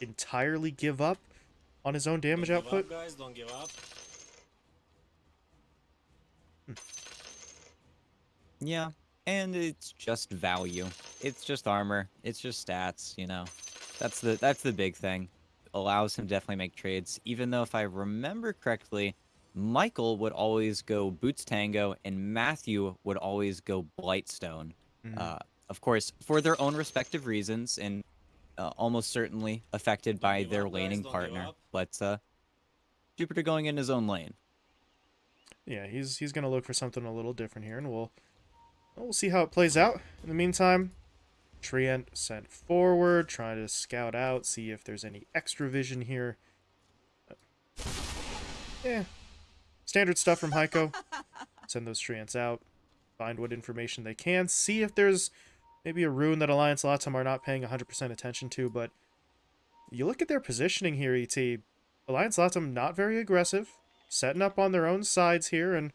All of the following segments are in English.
entirely give up on his own damage Don't give output. up, guys. Don't give up. Yeah, and it's just value. It's just armor. It's just stats. You know, that's the that's the big thing. Allows him to definitely make trades. Even though if I remember correctly, Michael would always go Boots Tango, and Matthew would always go Blightstone. Mhm. Uh, of course, for their own respective reasons, and uh, almost certainly affected by their up, laning don't partner. up. But uh, Jupiter going in his own lane. Yeah, he's he's gonna look for something a little different here, and we'll we'll see how it plays out. In the meantime, Treant sent forward, trying to scout out, see if there's any extra vision here. Yeah, standard stuff from Heiko. Send those Treants out, find what information they can, see if there's maybe a rune that Alliance Latam are not paying 100% attention to. But you look at their positioning here, ET. Alliance Latam not very aggressive setting up on their own sides here and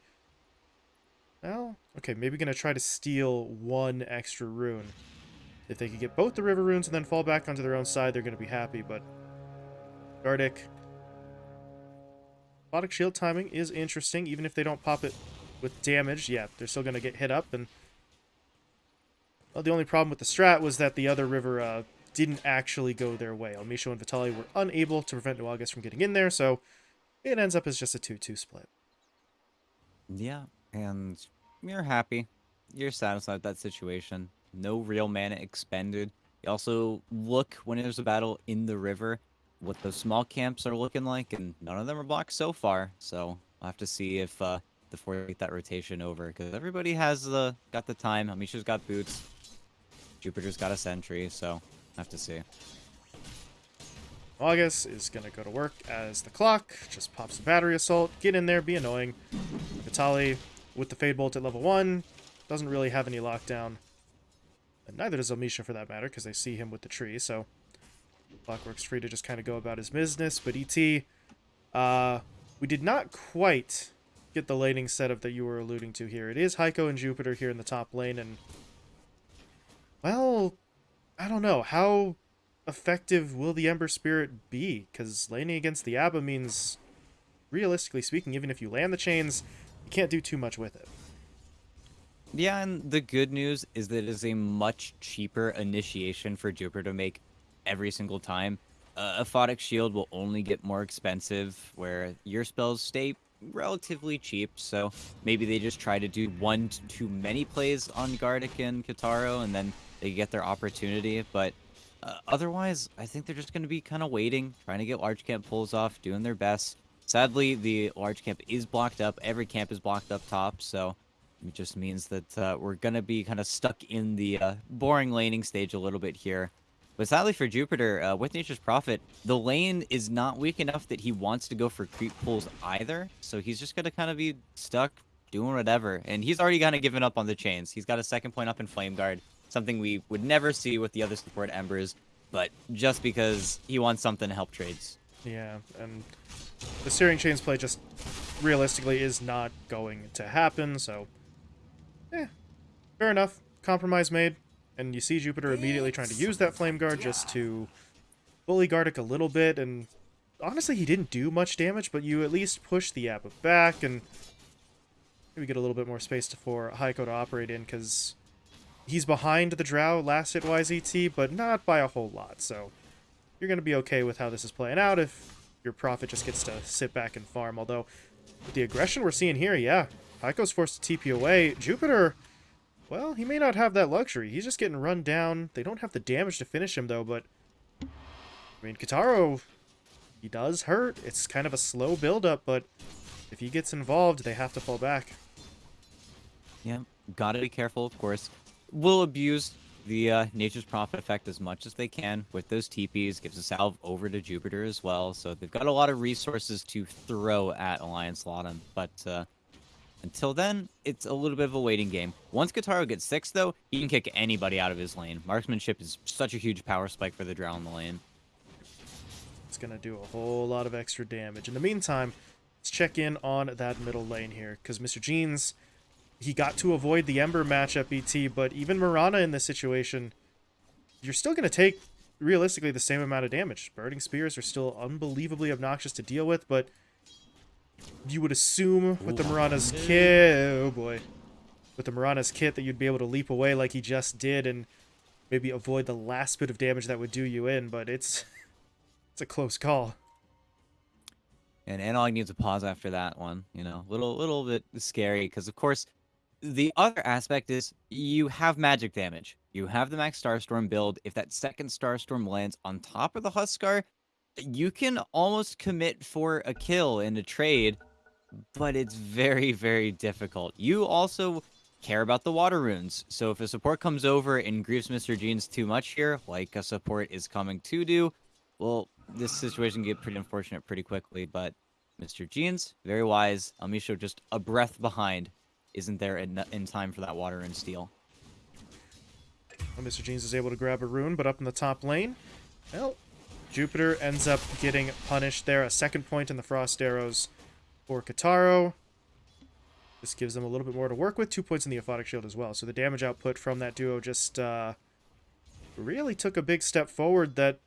well okay maybe gonna try to steal one extra rune if they could get both the river runes and then fall back onto their own side they're gonna be happy but Gardic Aphotic shield timing is interesting even if they don't pop it with damage yeah they're still gonna get hit up and well the only problem with the strat was that the other river uh, didn't actually go their way Almisho and Vitali were unable to prevent Nuages from getting in there so it ends up as just a 2-2 split. Yeah, and you're happy. You're satisfied with that situation. No real mana expended. You also look when there's a battle in the river, what those small camps are looking like, and none of them are blocked so far. So I'll have to see if uh, four get that rotation over, because everybody has the got the time. Amisha's got boots. Jupiter's got a sentry, so I have to see. August is going to go to work as the clock, just pops the battery assault, get in there, be annoying. Vitali with the Fade Bolt at level 1 doesn't really have any lockdown. And neither does Amisha for that matter, because they see him with the tree, so Clockwork's free to just kind of go about his business. But ET, uh, we did not quite get the laning setup that you were alluding to here. It is Heiko and Jupiter here in the top lane, and well, I don't know how effective will the Ember Spirit be? Because laning against the Abba means, realistically speaking, even if you land the chains, you can't do too much with it. Yeah, and the good news is that it is a much cheaper initiation for Jupiter to make every single time. Uh, Aphotic Shield will only get more expensive, where your spells stay relatively cheap, so maybe they just try to do one to too many plays on Gardic and Kataro, and then they get their opportunity, but uh, otherwise, I think they're just going to be kind of waiting, trying to get large camp pulls off, doing their best. Sadly, the large camp is blocked up. Every camp is blocked up top, so it just means that uh, we're going to be kind of stuck in the uh, boring laning stage a little bit here. But sadly for Jupiter, uh, with Nature's Prophet, the lane is not weak enough that he wants to go for creep pulls either. So he's just going to kind of be stuck doing whatever. And he's already kind of given up on the chains. He's got a second point up in Flame Guard, something we would never see with the other support Embers, but just because he wants something to help trades. Yeah, and the Searing Chains play just realistically is not going to happen, so eh, fair enough. Compromise made, and you see Jupiter immediately trying to use that Flame Guard just to bully Gardic a little bit, and honestly, he didn't do much damage, but you at least push the Abba back, and maybe get a little bit more space to, for Heiko to operate in, because he's behind the Drow last hit YZT, but not by a whole lot, so you're going to be okay with how this is playing out if your Prophet just gets to sit back and farm. Although, with the aggression we're seeing here, yeah, Heiko's forced to TP away. Jupiter, well, he may not have that luxury. He's just getting run down. They don't have the damage to finish him, though, but... I mean, Kataro, he does hurt. It's kind of a slow build-up, but if he gets involved, they have to fall back. Yeah, gotta be careful, of course. We'll abuse the uh, Nature's Prophet effect as much as they can with those TPs. Gives a salve over to Jupiter as well. So they've got a lot of resources to throw at Alliance Latam. But uh, until then, it's a little bit of a waiting game. Once Kataro gets six, though, he can kick anybody out of his lane. Marksmanship is such a huge power spike for the Drow in the lane. It's going to do a whole lot of extra damage. In the meantime, let's check in on that middle lane here, because Mr. Jeans, he got to avoid the Ember matchup, BT, but even Marana in this situation, you're still going to take realistically the same amount of damage. Burning Spears are still unbelievably obnoxious to deal with, but you would assume with the. Marana's kit, oh boy, with the Marana's kit that you'd be able to leap away like he just did and maybe avoid the last bit of damage that would do you in, but it's it's a close call. And Analog needs a pause after that one. You know, little little bit scary because of course, the other aspect is you have magic damage. You have the max Starstorm build. If that second Starstorm lands on top of the Huskar, you can almost commit for a kill in a trade, but it's very very difficult. You also care about the water runes. So if a support comes over and grieves Mr. Jeans too much here, like a support is coming to do, well, this situation can get pretty unfortunate pretty quickly, but Mr. Jeans, very wise. Amisho just a breath behind. Isn't there in, in time for that water and steel? Well, Mr. Jeans is able to grab a rune, but up in the top lane, well, Jupiter ends up getting punished there. A second point in the Frost Arrows for Kataro. This gives them a little bit more to work with. Two points in the Aphotic Shield as well. So the damage output from that duo just uh, really took a big step forward that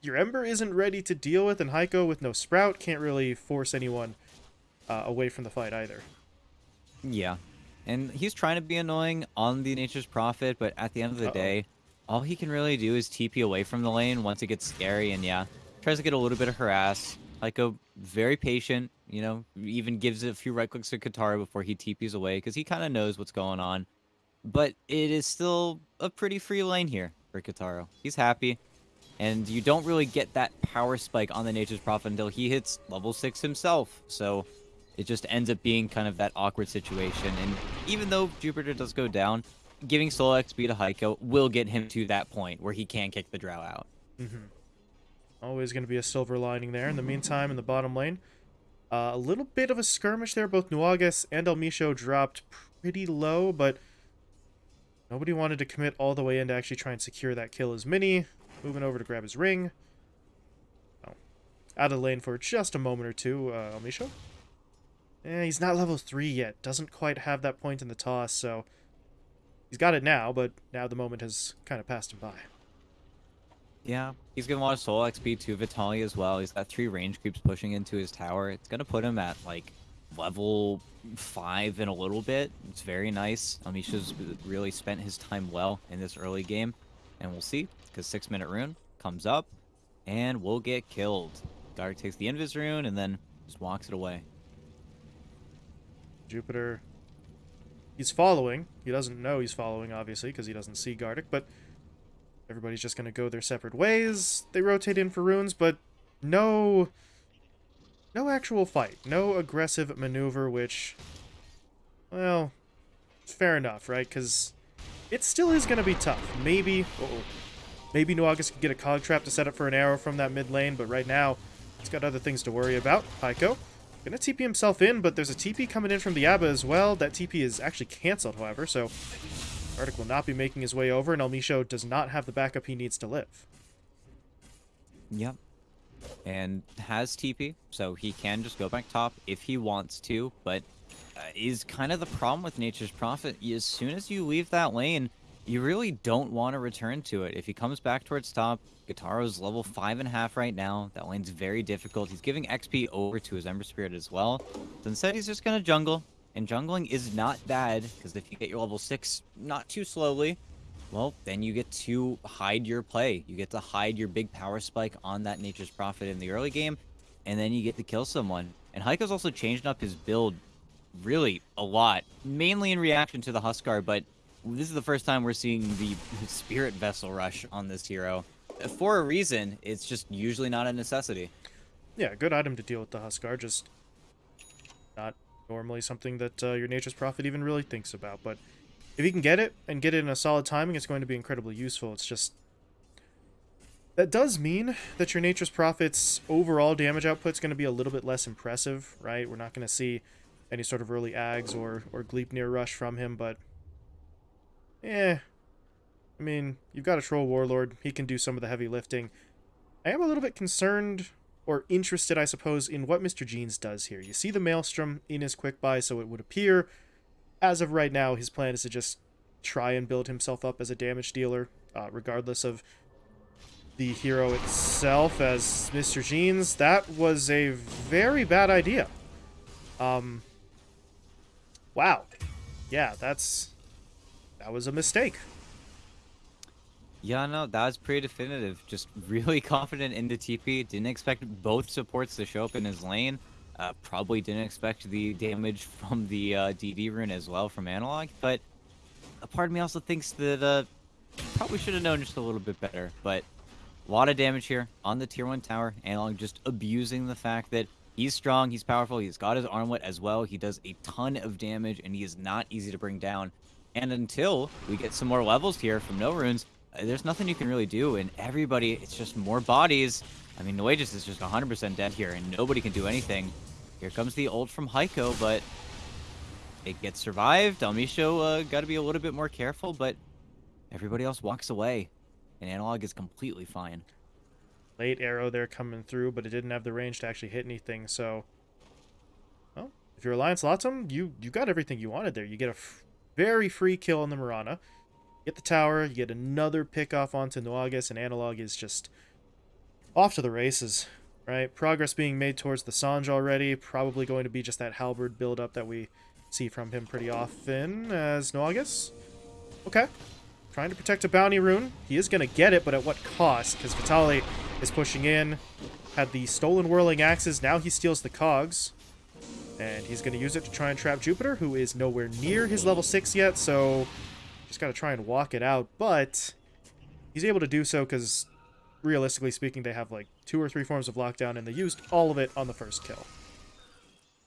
your Ember isn't ready to deal with, and Heiko with no Sprout can't really force anyone uh, away from the fight either. Yeah. And he's trying to be annoying on the Nature's Prophet, but at the end of the Uh-oh. day, all he can really do is TP away from the lane once it gets scary, and yeah, tries to get a little bit of harass. Like a very patient, you know, even gives a few right clicks to Kataro before he TPs away, because he kind of knows what's going on. But it is still a pretty free lane here for Kataro. He's happy, and you don't really get that power spike on the Nature's Prophet until he hits level 6 himself, so it just ends up being kind of that awkward situation. And even though Jupiter does go down, giving soul XP to Heiko will get him to that point where he can kick the drow out. Always going to be a silver lining there. In the meantime, in the bottom lane, uh, a little bit of a skirmish there. Both Nuages and Elmisho dropped pretty low, but nobody wanted to commit all the way in to actually try and secure that kill as Mini. Moving over to grab his ring. Oh. Out of lane for just a moment or two, uh, Elmisho. Eh, he's not level 3 yet. Doesn't quite have that point in the toss, so... He's got it now, but now the moment has kind of passed him by. Yeah, he's getting a lot of soul XP to Vitali as well. He's got three range creeps pushing into his tower. It's gonna put him at like level five in a little bit. It's very nice. Um, Amisha's really spent his time well in this early game, and we'll see because six minute rune comes up, and we'll get killed. Garg takes the invis rune and then just walks it away. Jupiter. He's following. He doesn't know he's following, obviously, because he doesn't see Gardic, but everybody's just going to go their separate ways. They rotate in for runes, but no. No actual fight. No aggressive maneuver, which. Well. It's fair enough, right? Because it still is going to be tough. Maybe. Uh oh Maybe Nuages can get a cog trap to set up for an arrow from that mid lane, but right now, he's got other things to worry about. Heiko. Gonna TP himself in, but there's a TP coming in from the Abba as well. That TP is actually cancelled, however, so Arctic will not be making his way over, and Elmisho does not have the backup he needs to live. Yep. And has TP, so he can just go back top if he wants to, but uh, is kind of the problem with Nature's Prophet. As soon as you leave that lane, you really don't want to return to it. If he comes back towards top, Kataro's level five and a half right now. That lane's very difficult. He's giving XP over to his Ember Spirit as well. So instead, he's just gonna jungle, and jungling is not bad because if you get your level six not too slowly, well, then you get to hide your play. You get to hide your big power spike on that Nature's Prophet in the early game, and then you get to kill someone. And Heiko's also changed up his build really a lot, mainly in reaction to the Huskar, but this is the first time we're seeing the Spirit Vessel rush on this hero. For a reason, it's just usually not a necessity. Yeah, good item to deal with the Huskar, just not normally something that uh, your Nature's Prophet even really thinks about. But if you can get it, and get it in a solid timing, it's going to be incredibly useful. It's just... That does mean that your Nature's Prophet's overall damage output is going to be a little bit less impressive, right? We're not going to see any sort of early Ags or, or Gleipnir rush from him, but... Eh. I mean, you've got a Troll Warlord. He can do some of the heavy lifting. I am a little bit concerned or interested, I suppose, in what Mr. Jeans does here. You see the Maelstrom in his quick buy, so it would appear, as of right now, his plan is to just try and build himself up as a damage dealer, uh, regardless of the hero itself as Mr. Jeans, that was a very bad idea. Um, wow. Yeah, that's... That was a mistake. Yeah, no, that was pretty definitive. Just really confident in the TP. Didn't expect both supports to show up in his lane. Uh, probably didn't expect the damage from the uh, DD rune as well from Analog. But a part of me also thinks that uh, probably should have known just a little bit better. But a lot of damage here on the tier 1 tower. Analog just abusing the fact that he's strong, he's powerful, he's got his armlet as well. He does a ton of damage, and he is not easy to bring down. And until we get some more levels here from No Runes, uh, there's nothing you can really do. And everybody, it's just more bodies. I mean, Nuages is just 100% dead here, and nobody can do anything. Here comes the ult from Heiko, but it gets survived. Almisho uh, got to be a little bit more careful, but everybody else walks away. And Analog is completely fine. Late arrow there coming through, but it didn't have the range to actually hit anything, so... Well, if you're Alliance Latam, you, you got everything you wanted there. You get a very free kill on the Mirana. Get the tower, you get another pick off onto Nuages, and Analog is just off to the races, right? Progress being made towards the Sange already, probably going to be just that Halberd build-up that we see from him pretty often as Nuages. Okay, Trying to protect a bounty rune. He is going to get it, but at what cost? Because Vitali is pushing in. Had the stolen whirling axes. Now he steals the cogs. And he's going to use it to try and trap Jupiter, who is nowhere near his level 6 yet, so just got to try and walk it out. But he's able to do so because, realistically speaking, they have like two or three forms of lockdown, and they used all of it on the first kill.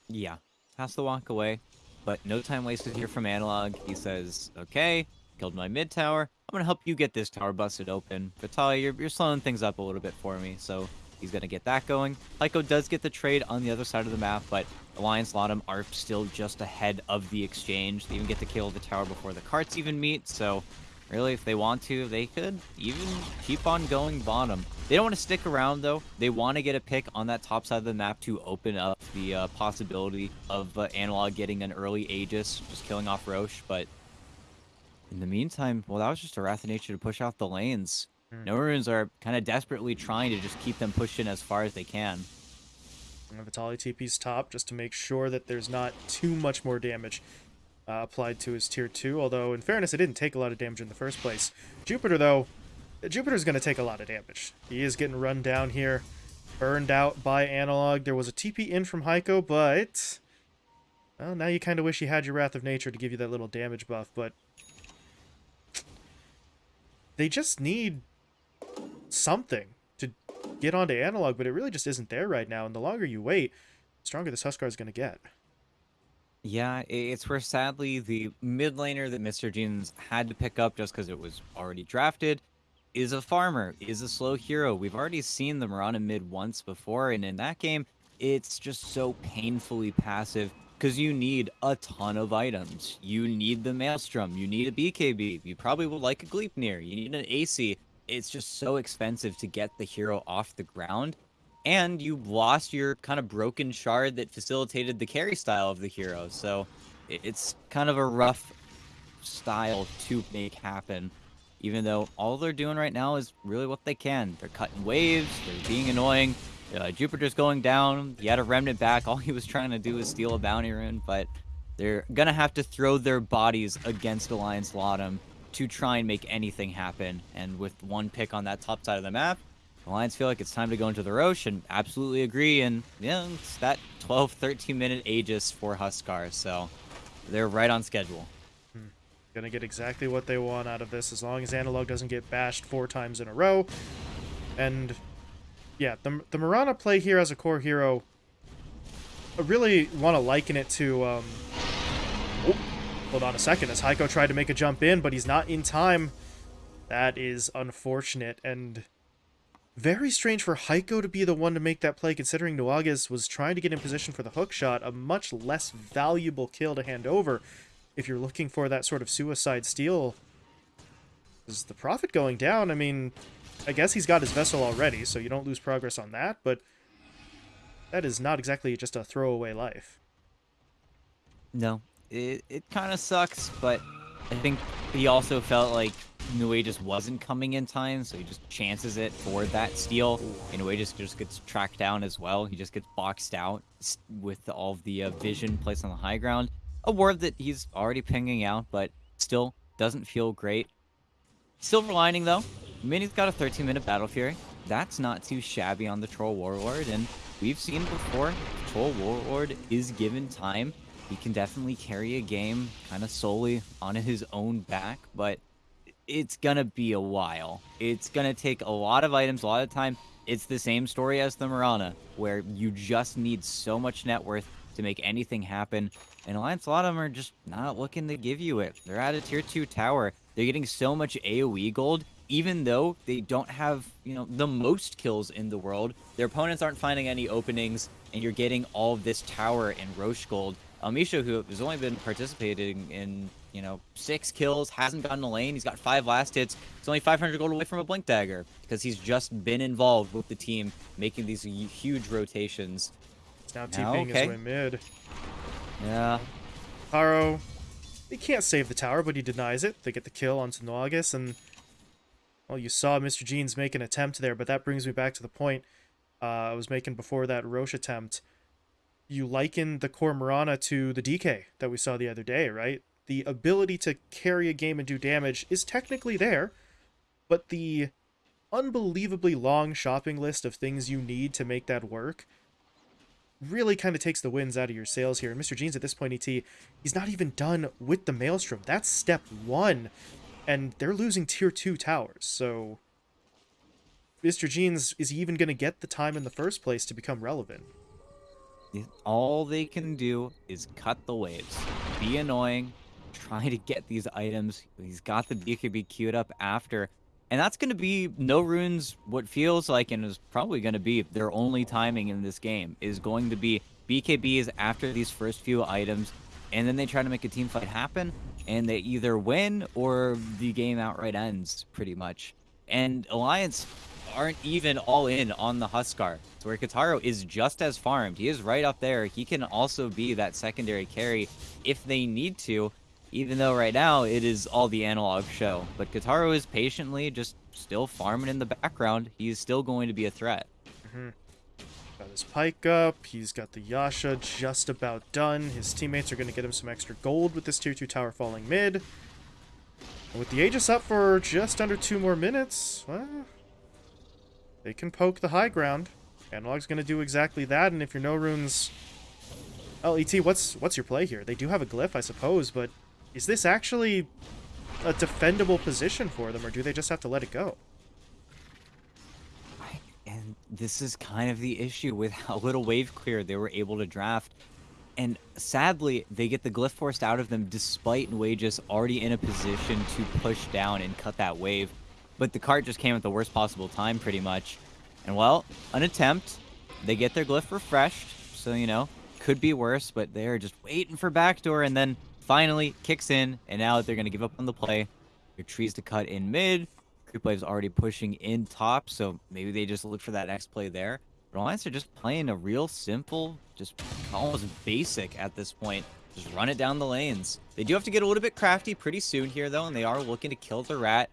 Yeah, has to walk away, but no time wasted here from Analog. He says, okay, Killed my mid tower. I'm gonna help you get this tower busted open. Vitalia, you're, you're slowing things up a little bit for me, so he's gonna get that going. Heiko does get the trade on the other side of the map, but Alliance Latam are still just ahead of the exchange. They even get to kill the tower before the carts even meet, so really, if they want to, they could even keep on going bottom. They don't want to stick around, though. They want to get a pick on that top side of the map to open up the uh, possibility of uh, Analog getting an early Aegis, just killing off Rosh, but in the meantime, well, that was just a Wrath of Nature to push out the lanes. Mm. No runes are kind of desperately trying to just keep them pushed in as far as they can. Vitali TP's top just to make sure that there's not too much more damage uh, applied to his tier 2, although in fairness, it didn't take a lot of damage in the first place. Jupiter, though, Jupiter's going to take a lot of damage. He is getting run down here, burned out by Analog. There was a TP in from Heiko, but... Well, now you kind of wish you had your Wrath of Nature to give you that little damage buff, but they just need something to get onto analog, but it really just isn't there right now. And the longer you wait, the stronger this Huskar is going to get. Yeah, it's where sadly the mid laner that Mr. Jeans had to pick up just because it was already drafted is a farmer, is a slow hero. We've already seen them run a mid once before, and in that game, it's just so painfully passive because you need a ton of items. You need the Maelstrom, you need a BKB, you probably would like a Gleipnir, you need an AC. It's just so expensive to get the hero off the ground, and you lost your kind of broken shard that facilitated the carry style of the hero, so it's kind of a rough style to make happen even though all they're doing right now is really what they can. They're cutting waves, they're being annoying, uh, Jupiter's going down. He had a remnant back. All he was trying to do was steal a bounty rune, but they're to have to throw their bodies against Alliance Latam to try and make anything happen. And with one pick on that top side of the map, the Lions feel like it's time to go into the Rosh and absolutely agree. And yeah, it's that 12, 13 minute Aegis for Huskar. So they're right on schedule. Hmm. Gonna get exactly what they want out of this as long as Analog doesn't get bashed four times in a row. And yeah, the, the Mirana play here as a core hero, I really want to liken it to, um, hold on a second, as Heiko tried to make a jump in, but he's not in time. That is unfortunate, and very strange for Heiko to be the one to make that play, considering Nuages was trying to get in position for the hook shot, a much less valuable kill to hand over if you're looking for that sort of suicide steal. Is the profit going down? I mean, I guess he's got his vessel already, so you don't lose progress on that, but that is not exactly just a throwaway life. No, it, it kind of sucks, but I think he also felt like Nue just wasn't coming in time, so he just chances it for that steal. And Nue just, just gets tracked down as well. He just gets boxed out with all of the uh, vision placed on the high ground. A ward that he's already pinging out, but still doesn't feel great. Silver lining though, Mini's got a 13 minute Battle Fury. That's not too shabby on the Troll Warlord, and we've seen before, Troll Warlord is given time. He can definitely carry a game kind of solely on his own back, but it's gonna be a while. It's gonna take a lot of items, a lot of time. It's the same story as the Mirana, where you just need so much net worth to make anything happen. And Alliance, a lot of them are just not looking to give you it. They're at a tier 2 tower. They're getting so much AoE gold, even though they don't have, you know, the most kills in the world. Their opponents aren't finding any openings, and you're getting all this tower and Rosh gold. Amisha, who has only been participating in, you know, six kills, hasn't gotten a lane. He's got five last hits. He's only 500 gold away from a Blink Dagger because he's just been involved with the team, making these huge rotations. It's now TPing okay. his way mid. Yeah, Taro, he can't save the tower, but he denies it. They get the kill onto Nuages, and well, you saw Mr. Jeans make an attempt there, but that brings me back to the point uh, I was making before that Rosh attempt. You liken the core Mirana to the DK that we saw the other day, right? The ability to carry a game and do damage is technically there, but the unbelievably long shopping list of things you need to make that work really kind of takes the wins out of your sails here. And Mr. Jeans at this point, ET, he's not even done with the Maelstrom. That's step one. And they're losing tier two towers. So Mr. Jeans, is he even going to get the time in the first place to become relevant? All they can do is cut the waves, be annoying, try to get these items. He's got the BKB queued up after. And that's going to be no runes. What feels like, and is probably going to be their only timing in this game, is going to be BKBs after these first few items. And then they try to make a team fight happen. And they either win or the game outright ends, pretty much. And Alliance aren't even all in on the Huskar. So where Kataro is just as farmed. He is right up there. He can also be that secondary carry if they need to, even though right now it is all the analog show. But Kataro is patiently just still farming in the background. He is still going to be a threat. Mm-hmm. Got his pike up. He's got the Yasha just about done. His teammates are going to get him some extra gold with this tier 2 tower falling mid. And with the Aegis up for just under two more minutes, well, they can poke the high ground. Analog's going to do exactly that, and if you're no runes... Well, ET, what's, what's your play here? They do have a glyph, I suppose, but is this actually a defendable position for them, or do they just have to let it go? And this is kind of the issue with how little wave clear they were able to draft. And sadly, they get the glyph forced out of them despite Nuages already in a position to push down and cut that wave. But the cart just came at the worst possible time, pretty much. And well, an attempt. They get their glyph refreshed, so you know, could be worse, but they're just waiting for backdoor and then finally kicks in, and now they're gonna give up on the play. Your trees to cut in mid. Creep Wave's already pushing in top, so maybe they just look for that next play there. But Alliance are just playing a real simple, just almost basic at this point. Just run it down the lanes. They do have to get a little bit crafty pretty soon here, though, and they are looking to kill the rat.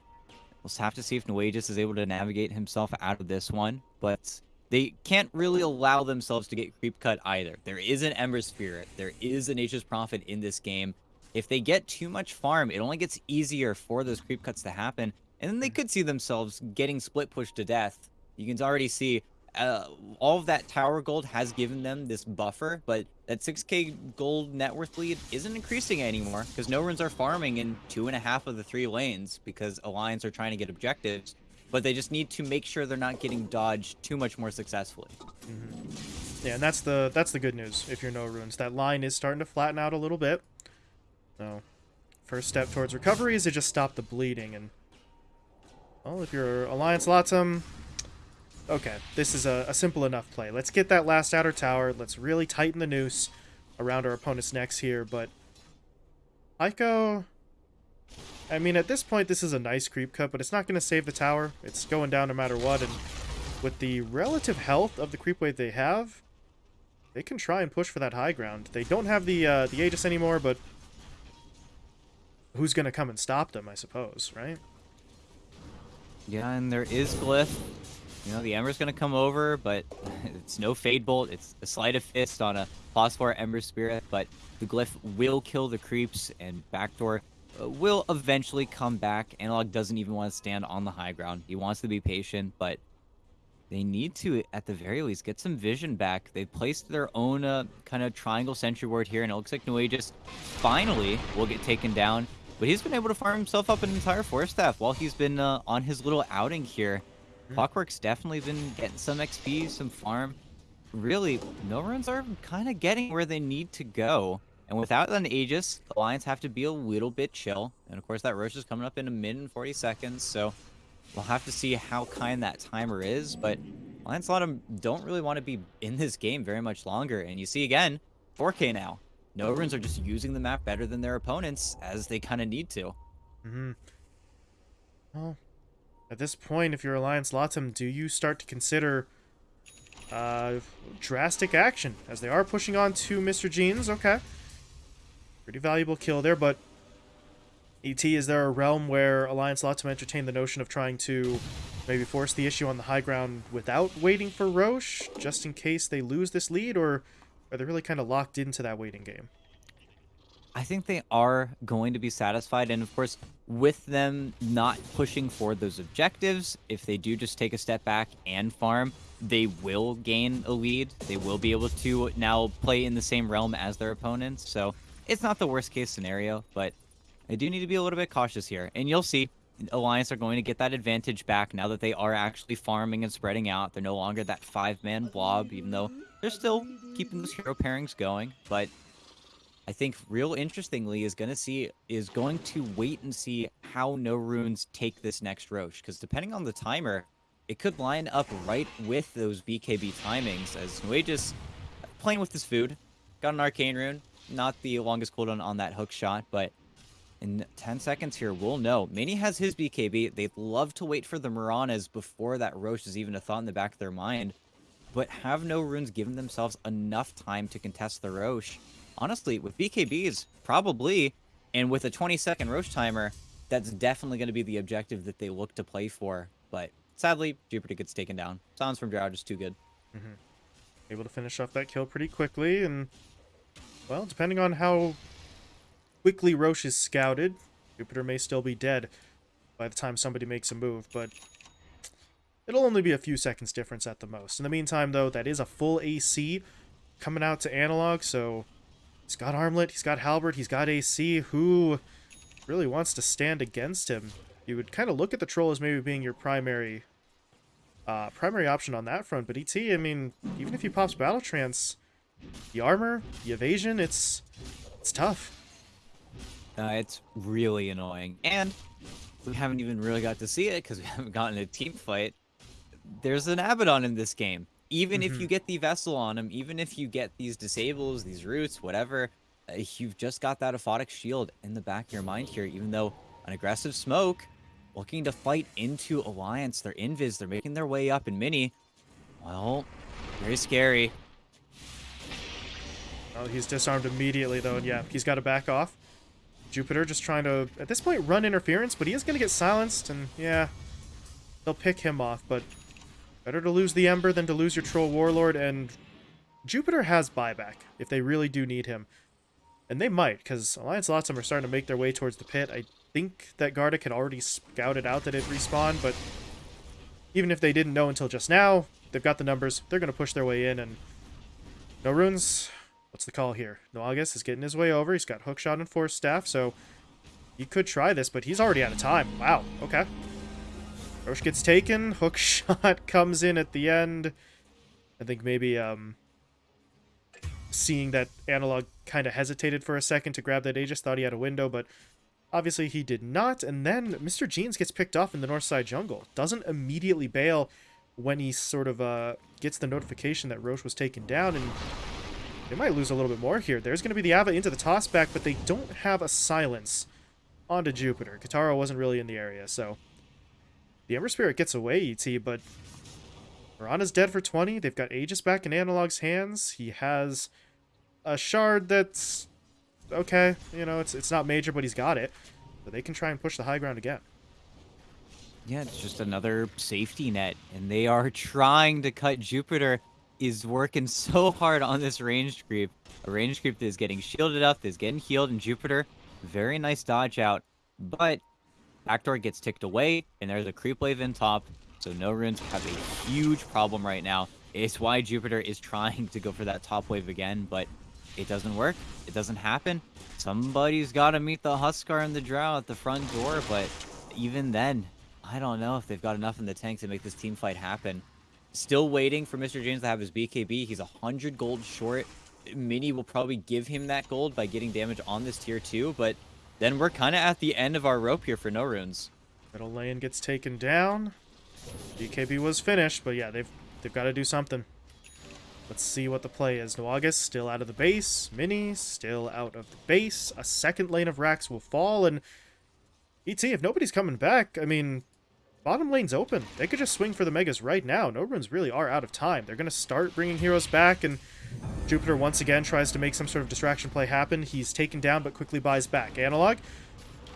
We'll have to see if Nuages is able to navigate himself out of this one, but they can't really allow themselves to get creep cut either. There is an Ember Spirit. There is a Nature's Prophet in this game. If they get too much farm, it only gets easier for those creep cuts to happen, and then they could see themselves getting split pushed to death. You can already see uh, all of that tower gold has given them this buffer, but that 6k gold net worth lead isn't increasing anymore because no runes are farming in two and a half of the three lanes because Alliance are trying to get objectives, but they just need to make sure they're not getting dodged too much more successfully. Mm-hmm. Yeah, and that's the that's the good news if you're no runes. That line is starting to flatten out a little bit. So, first step towards recovery is to just stop the bleeding. And, well, if you're Alliance Latum, okay, this is a, a simple enough play. Let's get that last outer tower. Let's really tighten the noose around our opponent's necks here. But, Heiko, I mean, at this point, this is a nice creep cut, but it's not going to save the tower. It's going down no matter what. And with the relative health of the creep wave they have, they can try and push for that high ground. They don't have the uh, the Aegis anymore, but who's going to come and stop them, I suppose, right? Yeah, and there is Glyph. You know, the Ember's gonna come over, but it's no Fade Bolt. It's a Sleight of Fist on a Phosphor Ember Spirit, but the Glyph will kill the creeps, and Backdoor uh, will eventually come back. Analog doesn't even want to stand on the high ground. He wants to be patient, but they need to, at the very least, get some vision back. They've placed their own uh, kind of triangle sentry ward here, and it looks like Nuages finally will get taken down. But he's been able to farm himself up an entire forest staff while he's been uh, on his little outing here. Mm. Clockwork's definitely been getting some XP, some farm. Really, no runes are kind of getting where they need to go. And without an Aegis, the Alliance have to be a little bit chill. And of course, that Rosh is coming up in a minute and 40 seconds, so we'll have to see how kind that timer is. But Alliance them don't really want to be in this game very much longer. And you see again, 4K now. No runes are just using the map better than their opponents, as they kind of need to. Mm-hmm. Well, at this point, if you're Alliance Latam, do you start to consider uh, drastic action? As they are pushing on to Mr. Jeans, okay. Pretty valuable kill there, but ET, is there a realm where Alliance Latam entertain the notion of trying to maybe force the issue on the high ground without waiting for Rosh, just in case they lose this lead, or are they really kind of locked into that waiting game? I think they are going to be satisfied. And of course, with them not pushing for those objectives, if they do just take a step back and farm, they will gain a lead. They will be able to now play in the same realm as their opponents. So it's not the worst case scenario, but I do need to be a little bit cautious here. And you'll see Alliance are going to get that advantage back now that they are actually farming and spreading out. They're no longer that five-man blob, even though they're still keeping those hero pairings going. But I think real interestingly is going to see is going to wait and see how no runes take this next Rosh because depending on the timer, it could line up right with those BKB timings as Nuages uh, playing with his food, got an arcane rune, not the longest cooldown on that hook shot, but in 10 seconds here, we'll know. Mini has his BKB. They'd love to wait for the Miranas before that Rosh is even a thought in the back of their mind but have no runes given themselves enough time to contest the Rosh? Honestly, with BKBs, probably, and with a 20 second Rosh timer, that's definitely going to be the objective that they look to play for. But sadly, Jupiter gets taken down. Sounds from Drow just too good. Mm -hmm. Able to finish off that kill pretty quickly, and, well, depending on how quickly Rosh is scouted, Jupiter may still be dead by the time somebody makes a move, but It'll only be a few seconds difference at the most. In the meantime, though, that is a full AC coming out to Analog, so he's got Armlet, he's got Halberd, he's got AC. Who really wants to stand against him? You would kind of look at the Troll as maybe being your primary uh, primary option on that front, but ET, I mean, even if he pops Battle Trance, the armor, the evasion, it's it's tough. Uh, it's really annoying. And we haven't even really got to see it because we haven't gotten a team fight there's an Abaddon in this game. Even mm -hmm. if you mm-hmm. get the Vessel on him, even if you get these disables, these roots, whatever, uh, you've just got that Aphotic Shield in the back of your mind here, even though an aggressive Smoke looking to fight into Alliance. They're invis, they're making their way up in Mini. Well, very scary. Oh, he's disarmed immediately, though, and yeah, he's got to back off. Jupiter just trying to, at this point, run interference, but he is going to get silenced, and yeah, they'll pick him off, but Better to lose the Ember than to lose your Troll Warlord, and Jupiter has buyback if they really do need him. And they might, because Alliance Latam are starting to make their way towards the pit. I think that Gardic had already scouted out that it respawned, but even if they didn't know until just now, they've got the numbers. They're going to push their way in, and no runes. What's the call here? Nuages is getting his way over. He's got Hookshot and Force Staff, so he could try this, but he's already out of time. Wow, okay. Rosh gets taken. Hook shot comes in at the end. I think maybe um, seeing that Analog kind of hesitated for a second to grab that Aegis, thought he had a window, but obviously he did not. And then Mr. Jeans gets picked off in the north side jungle. Doesn't immediately bail when he sort of uh, gets the notification that Rosh was taken down, and they might lose a little bit more here. There's going to be the Ava into the toss back, but they don't have a silence onto Jupiter. Kataro wasn't really in the area, so the Ember Spirit gets away, ET, but Mirana's dead for 20. They've got Aegis back in Analog's hands. He has a shard that's okay. You know, it's it's not major, but he's got it. They can try and push the high ground again. Yeah, it's just another safety net, and they are trying to cut Jupiter. Is working so hard on this range creep. A range creep that is getting shielded up, that is getting healed, and Jupiter, very nice dodge out. But backdoor gets ticked away, and there's a creep wave in top. So no runes have a huge problem right now. It's why Jupiter is trying to go for that top wave again, but it doesn't work. It doesn't happen. Somebody's got to meet the Huskar and the Drow at the front door, but even then, I don't know if they've got enough in the tank to make this team fight happen. Still waiting for Mr. Jeans to have his BKB. He's 100 gold short. Mini will probably give him that gold by getting damage on this tier 2, but then we're kind of at the end of our rope here for no runes. Middle lane gets taken down. BKB was finished, but yeah, they've they've got to do something. Let's see what the play is. Nuages still out of the base. Mini still out of the base. A second lane of racks will fall, and ET, if nobody's coming back, I mean, bottom lane's open. They could just swing for the Megas right now. No runes really are out of time. They're going to start bringing heroes back, and Jupiter once again tries to make some sort of distraction play happen. He's taken down, but quickly buys back. Analog,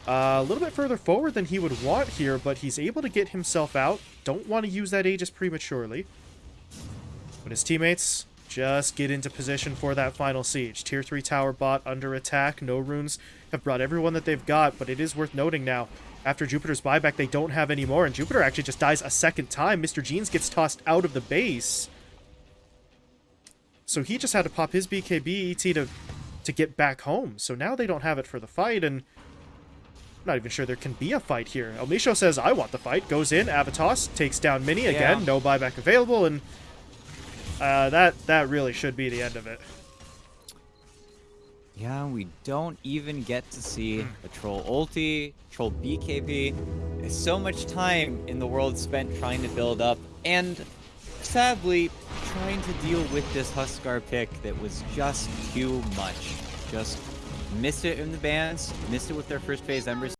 uh, a little bit further forward than he would want here, but he's able to get himself out. Don't want to use that Aegis prematurely. But his teammates just get into position for that final siege. Tier 3 tower bot under attack. No runes have brought everyone that they've got, but it is worth noting now. After Jupiter's buyback, they don't have any more, and Jupiter actually just dies a second time. Mr. Jeans gets tossed out of the base. So he just had to pop his BKB ET to, to get back home. So now they don't have it for the fight, and I'm not even sure there can be a fight here. El Misho says, I want the fight. Goes in, Avatos, takes down Mini again. Yeah. No buyback available, and uh, that, that really should be the end of it. Yeah, we don't even get to see a troll ulti, troll BKB. There's so much time in the world spent trying to build up, and sadly, trying to deal with this Huskar pick that was just too much. Just missed it in the bans, missed it with their first phase Embers.